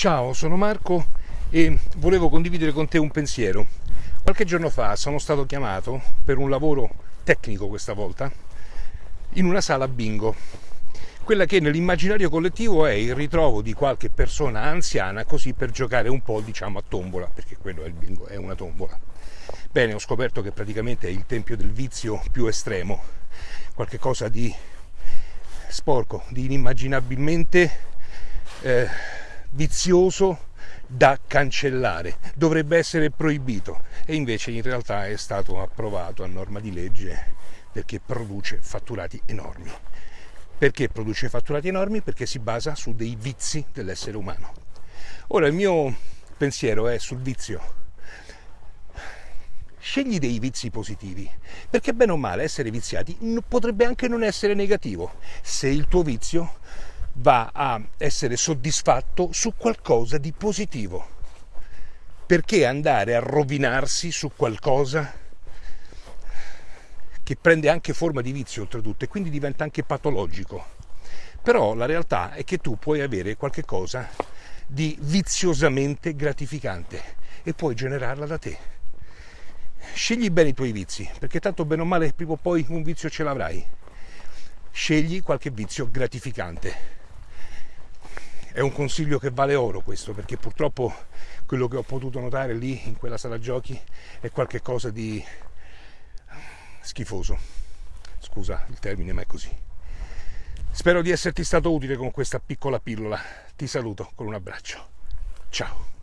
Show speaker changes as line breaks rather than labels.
Ciao, sono Marco e volevo condividere con te un pensiero. Qualche giorno fa sono stato chiamato per un lavoro tecnico questa volta in una sala bingo. Quella che nell'immaginario collettivo è il ritrovo di qualche persona anziana così per giocare un po' diciamo a tombola, perché quello è il bingo, è una tombola. Bene, ho scoperto che praticamente è il tempio del vizio più estremo, qualche cosa di sporco, di inimmaginabilmente eh, vizioso da cancellare, dovrebbe essere proibito e invece in realtà è stato approvato a norma di legge perché produce fatturati enormi. Perché produce fatturati enormi? Perché si basa su dei vizi dell'essere umano. Ora il mio pensiero è sul vizio. Scegli dei vizi positivi, perché bene o male essere viziati potrebbe anche non essere negativo, se il tuo vizio va a essere soddisfatto su qualcosa di positivo. Perché andare a rovinarsi su qualcosa che prende anche forma di vizio oltretutto e quindi diventa anche patologico? Però la realtà è che tu puoi avere qualcosa di viziosamente gratificante e puoi generarla da te. Scegli bene i tuoi vizi, perché tanto bene o male prima o poi un vizio ce l'avrai. Scegli qualche vizio gratificante è un consiglio che vale oro questo, perché purtroppo quello che ho potuto notare lì in quella sala giochi è qualcosa di schifoso. Scusa il termine, ma è così. Spero di esserti stato utile con questa piccola pillola. Ti saluto con un abbraccio. Ciao.